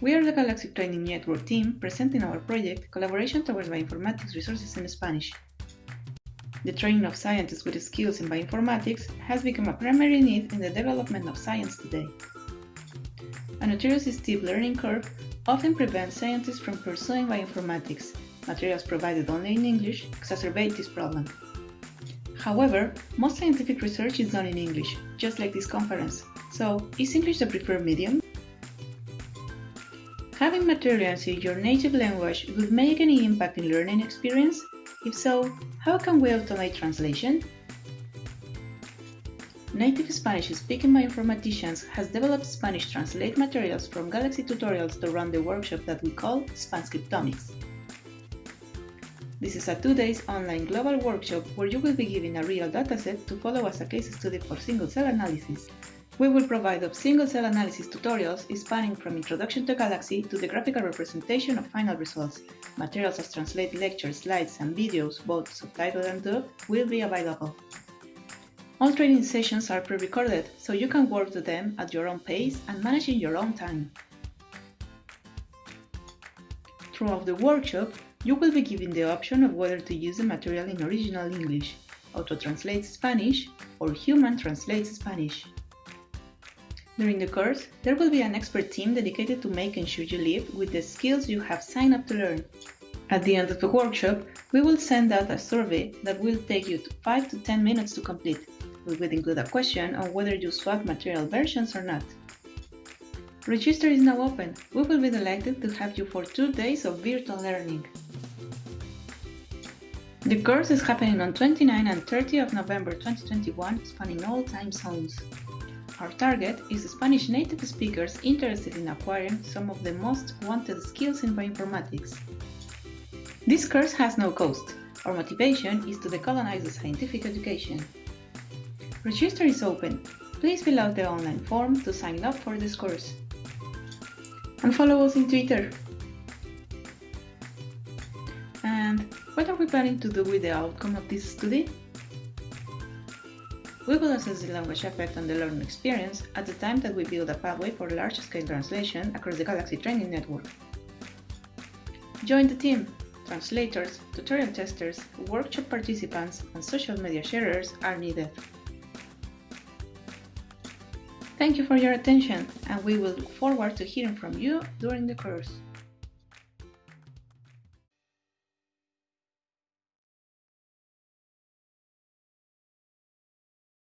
We are the Galaxy Training Network team presenting our project Collaboration Towards Bioinformatics Resources in Spanish. The training of scientists with skills in bioinformatics has become a primary need in the development of science today. A notoriously steep learning curve often prevents scientists from pursuing bioinformatics. Materials provided only in English exacerbate this problem. However, most scientific research is done in English, just like this conference. So, is English the preferred medium? Having materials in your native language would make any impact in learning experience? If so, how can we automate translation? Native Spanish-speaking bioinformaticians has developed Spanish translate materials from Galaxy tutorials to run the workshop that we call Spanscriptomics. This is a two days online global workshop where you will be given a real dataset to follow as a case study for single-cell analysis we will provide of single-cell analysis tutorials spanning from introduction to Galaxy to the graphical representation of final results. Materials as translated lectures, slides, and videos, both subtitled and dubbed, will be available. All training sessions are pre-recorded, so you can work to them at your own pace and manage your own time. Throughout the workshop, you will be given the option of whether to use the material in original English, auto-translate Spanish, or human translate Spanish. During the course, there will be an expert team dedicated to making sure you leave with the skills you have signed up to learn. At the end of the workshop, we will send out a survey that will take you 5 to 10 minutes to complete. We will include a question on whether you swap material versions or not. Register is now open. We will be delighted to have you for two days of virtual learning. The course is happening on 29 and 30 of November 2021, spanning all time zones. Our target is Spanish native speakers interested in acquiring some of the most wanted skills in bioinformatics. This course has no cost. Our motivation is to decolonize the scientific education. Register is open. Please fill out the online form to sign up for this course. And follow us in Twitter. And what are we planning to do with the outcome of this study? We will assess the language effect on the learning experience at the time that we build a pathway for large-scale translation across the Galaxy Training Network. Join the team! Translators, tutorial testers, workshop participants, and social media sharers are needed. Thank you for your attention, and we will look forward to hearing from you during the course.